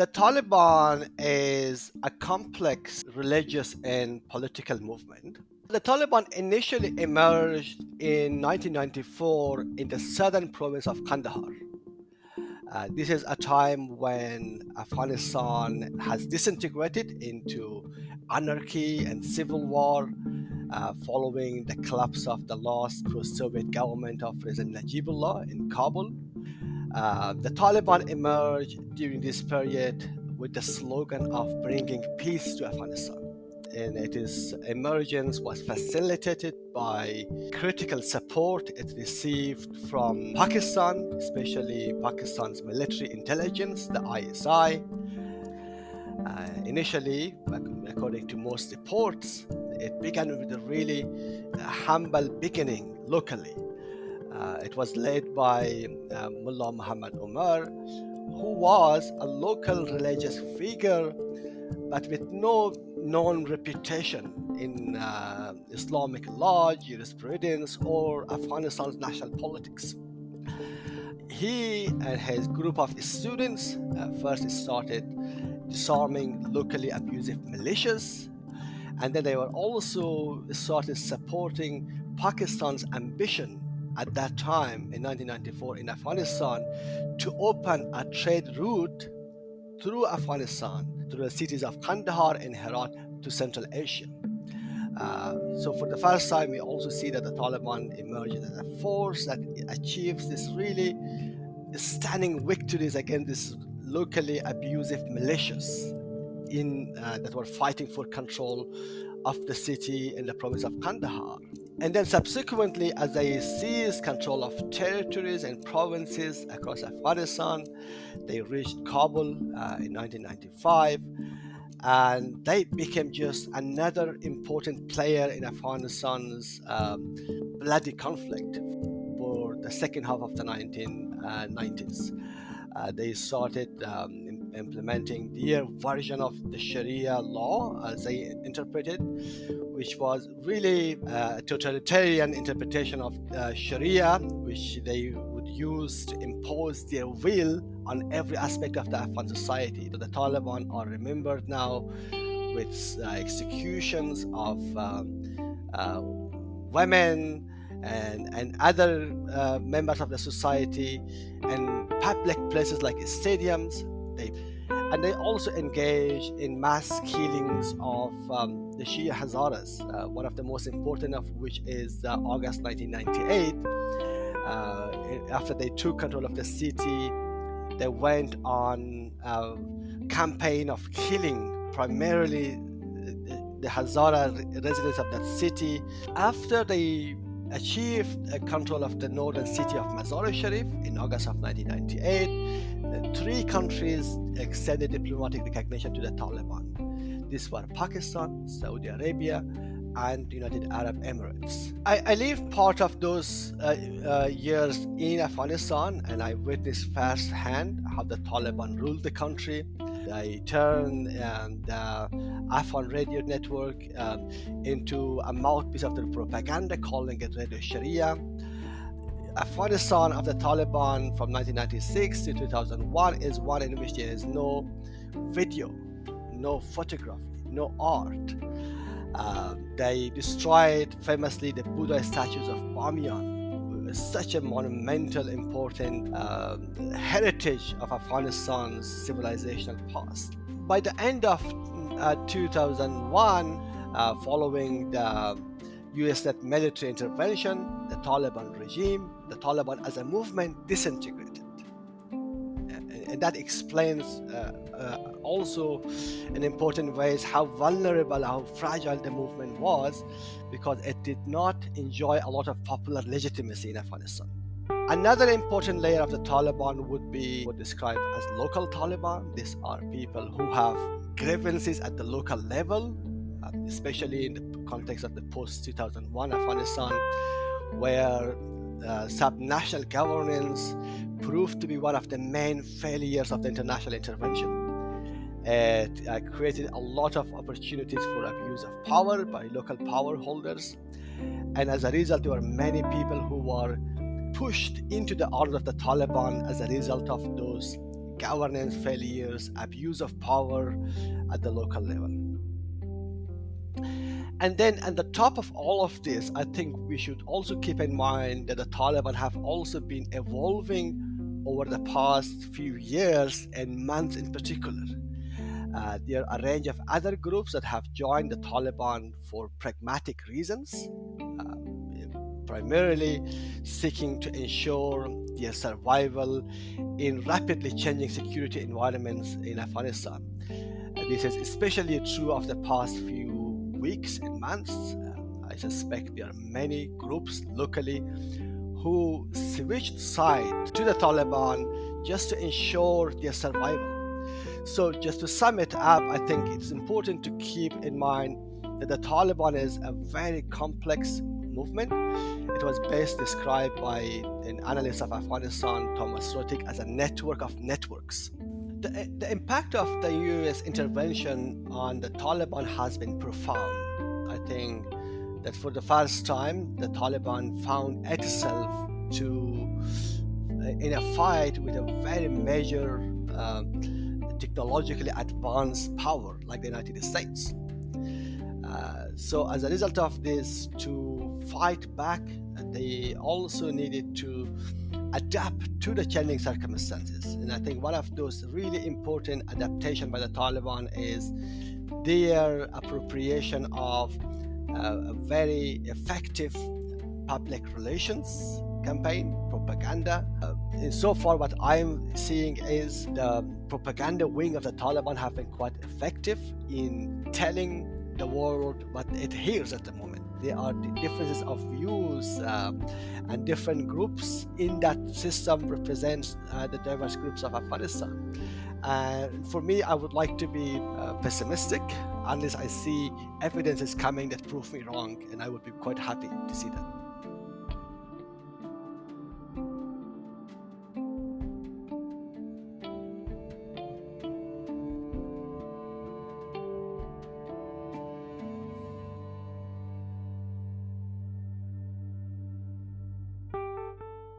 The Taliban is a complex religious and political movement. The Taliban initially emerged in 1994 in the southern province of Kandahar. Uh, this is a time when Afghanistan has disintegrated into anarchy and civil war uh, following the collapse of the last pro-Soviet government of President Najibullah in Kabul. Uh, the Taliban emerged during this period with the slogan of bringing peace to Afghanistan. And its emergence was facilitated by critical support it received from Pakistan, especially Pakistan's military intelligence, the ISI. Uh, initially, according to most reports, it began with a really uh, humble beginning locally. Uh, it was led by uh, Mullah Muhammad Umar, who was a local religious figure but with no known reputation in uh, Islamic law, jurisprudence, or Afghanistan's national politics. He and his group of students uh, first started disarming locally abusive militias and then they were also started supporting Pakistan's ambition at that time in 1994 in Afghanistan to open a trade route through Afghanistan, through the cities of Kandahar and Herat to Central Asia. Uh, so for the first time, we also see that the Taliban emerges as a force that achieves this really stunning victories against these locally abusive militias in uh, that were fighting for control of the city in the province of Kandahar. And then subsequently, as they seized control of territories and provinces across Afghanistan, they reached Kabul uh, in 1995 and they became just another important player in Afghanistan's um, bloody conflict for the second half of the 1990s. Uh, they started um, implementing their version of the Sharia law as they interpreted, which was really a totalitarian interpretation of uh, Sharia, which they would use to impose their will on every aspect of the Afghan society. The Taliban are remembered now with uh, executions of um, uh, women and, and other uh, members of the society and public places like stadiums and they also engage in mass killings of um, the Shia Hazaras, uh, one of the most important of which is uh, August 1998. Uh, after they took control of the city, they went on a campaign of killing primarily the, the Hazara residents of that city. After they achieved control of the northern city of Mazar-e-Sharif in August of 1998. Three countries extended diplomatic recognition to the Taliban. These were Pakistan, Saudi Arabia, and United Arab Emirates. I, I lived part of those uh, uh, years in Afghanistan and I witnessed firsthand how the Taliban ruled the country. They turned um, the Afghan radio network um, into a mouthpiece of their propaganda, calling it Radio Sharia. Afghanistan of the Taliban from 1996 to 2001 is one in which there is no video, no photography, no art. Uh, they destroyed famously the Buddha statues of Bamiyan, such a monumental, important uh, heritage of Afghanistan's civilizational past. By the end of uh, 2001, uh, following the US-led military intervention, the Taliban regime, the Taliban as a movement disintegrated. And that explains uh, uh, also in important ways how vulnerable, how fragile the movement was because it did not enjoy a lot of popular legitimacy in Afghanistan. Another important layer of the Taliban would be what described as local Taliban. These are people who have grievances at the local level, uh, especially in the context of the post 2001 Afghanistan, where uh, subnational governance proved to be one of the main failures of the international intervention. It uh, created a lot of opportunities for abuse of power by local power holders. And as a result, there were many people who were pushed into the arms of the Taliban as a result of those governance failures, abuse of power at the local level. And then, at the top of all of this, I think we should also keep in mind that the Taliban have also been evolving over the past few years and months in particular. Uh, there are a range of other groups that have joined the Taliban for pragmatic reasons, uh, primarily seeking to ensure their survival in rapidly changing security environments in Afghanistan. This is especially true of the past few weeks and months. I suspect there are many groups locally who switched side to the Taliban just to ensure their survival. So, just to sum it up, I think it's important to keep in mind that the Taliban is a very complex movement. It was best described by an analyst of Afghanistan, Thomas Ruttig, as a network of networks. The, the impact of the US intervention on the Taliban has been profound. I think that for the first time, the Taliban found itself to uh, in a fight with a very major uh, technologically advanced power like the United States. Uh, so, as a result of this, to fight back, they also needed to adapt to the changing circumstances. And I think one of those really important adaptation by the Taliban is their appropriation of uh, a very effective public relations campaign, propaganda. Uh, so far, what I'm seeing is the propaganda wing of the Taliban have been quite effective in telling the world what it hears at the moment. There are differences of views uh, and different groups in that system represents uh, the diverse groups of Afghanistan. And for me, I would like to be uh, pessimistic unless I see evidence is coming that prove me wrong, and I would be quite happy to see that.